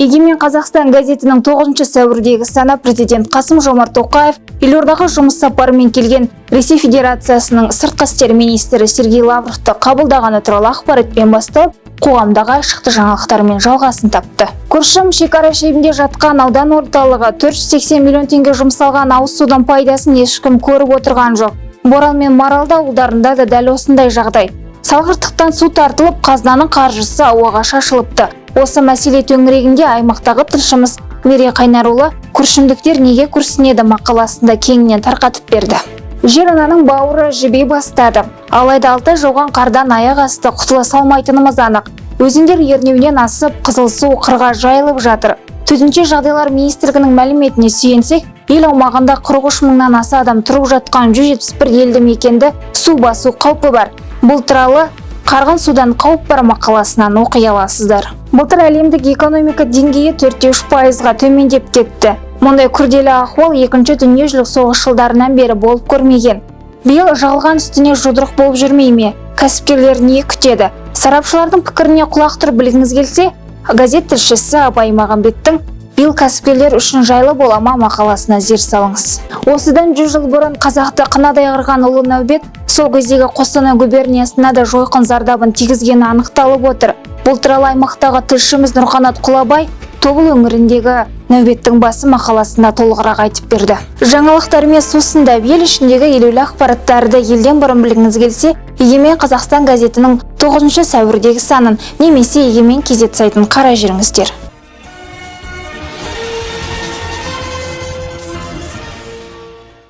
егемен қазақстан газетінің 9 сәуірдегі саны президент қасым жомарт тоқаев елордаға жұмыс сапарымен келген ресей федерациясының сыртқы істер министрі сергей лавровты қабылдағаны туралы ақпаратпен басталып қоғамдағы айшықты жаңалықтармен жалғасын тапты. Күршім шекара шебінде жатқан аудан орталығы 480 миллион теңге жұмсалған ауыз судың пайдасын ешкім көріп отырған жоқ. Борал мен маралды ауылдарында да дәл осындай жағдай. Салғырттықтан су тартылып қазынаның қаржысы ауаға шашылыпты. Осы мәселе төңірегінде аймақтағы тілшіміз мерей қайнарұлы күршімдіктер неге күрсінеді мақаласында кеңінен тарқатып берді. Жер ананың бауыры жіби бастады. Алайда алтай жауған қардан аяқ асты құтыла салмайтынымыз анық. Өзендер ернеуінен асып қызыл су қырға жайылып жатыр. Төтенше жағдайлар министрлігінің мәліметіне сүйенсек ел аумағында 43 мыңнан аса адам тұрып жатқан 171 елді мекенді су басу қаупі бар. Бұл туралы қарғын судан қауіп бар мақаласынан оқи аласыздар. Былтыр әлемдік экономика деңгейі төртте үш пайызға төмендеп кетті. Мұндай күрделі ахуал екінші дүниежүзілік соғыс жылдарынан бері болып көрмеген. Биыл жалған үстіне жұдырық болып жүрмей ме? Кәсіпкерлер не күтеді? Сарапшылардың пікіріне құлақ тұрып білгіңіз келсе газет тілшісі абай мағамбеттің биыл кәсіпкерлер үшін жайлы бола ма? мақаласына зер салыңыз. Осыдан жүз жыл бұрын қазақты қынадай қырған ұлы нәубет сол кездегі қостанай губерниясына да жойқын зардабын тигізгені анықталып отыр. Бұл туралы аймақтағы тілшіміз нұрқанат құлабай тобыл өңіріндегі нәубеттің басы мақаласында толығырақ айтып берді. Жаңалықтармен сусындап ел ішіндегі елеулі ақпараттарды елден бұрын білгіңіз келсе егемен қазақстан газетінің 9 сәуірдегі санын немесе егемен кезет сайтын қарай жүріңіздер